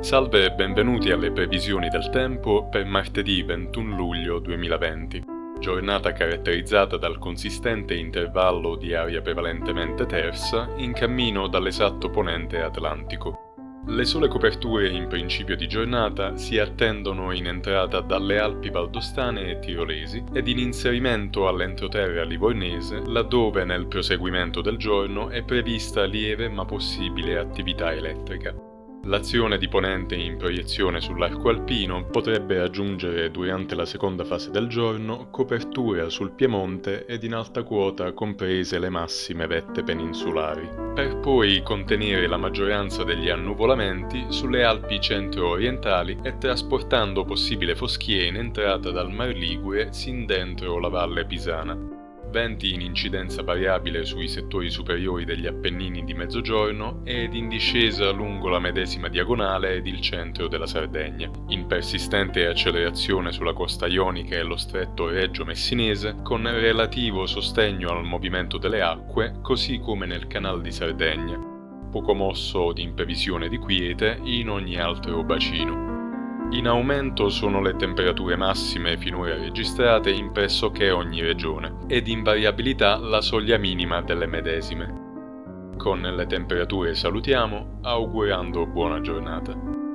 Salve e benvenuti alle previsioni del tempo per martedì 21 luglio 2020. Giornata caratterizzata dal consistente intervallo di aria prevalentemente tersa in cammino dall'esatto ponente atlantico. Le sole coperture in principio di giornata si attendono in entrata dalle Alpi valdostane e tirolesi ed in inserimento all'entroterra livornese laddove nel proseguimento del giorno è prevista lieve ma possibile attività elettrica. L'azione di ponente in proiezione sull'arco alpino potrebbe raggiungere durante la seconda fase del giorno copertura sul Piemonte ed in alta quota comprese le massime vette peninsulari, per poi contenere la maggioranza degli annuvolamenti sulle Alpi centro-orientali e trasportando possibile foschia in entrata dal Mar Ligure sin dentro la Valle Pisana venti in incidenza variabile sui settori superiori degli Appennini di mezzogiorno ed in discesa lungo la medesima diagonale ed il centro della Sardegna, in persistente accelerazione sulla costa ionica e lo stretto Reggio Messinese, con relativo sostegno al movimento delle acque, così come nel canal di Sardegna, poco mosso di imprevisione di quiete in ogni altro bacino. In aumento sono le temperature massime finora registrate in pressoché ogni regione ed in variabilità la soglia minima delle medesime. Con le temperature salutiamo, augurando buona giornata.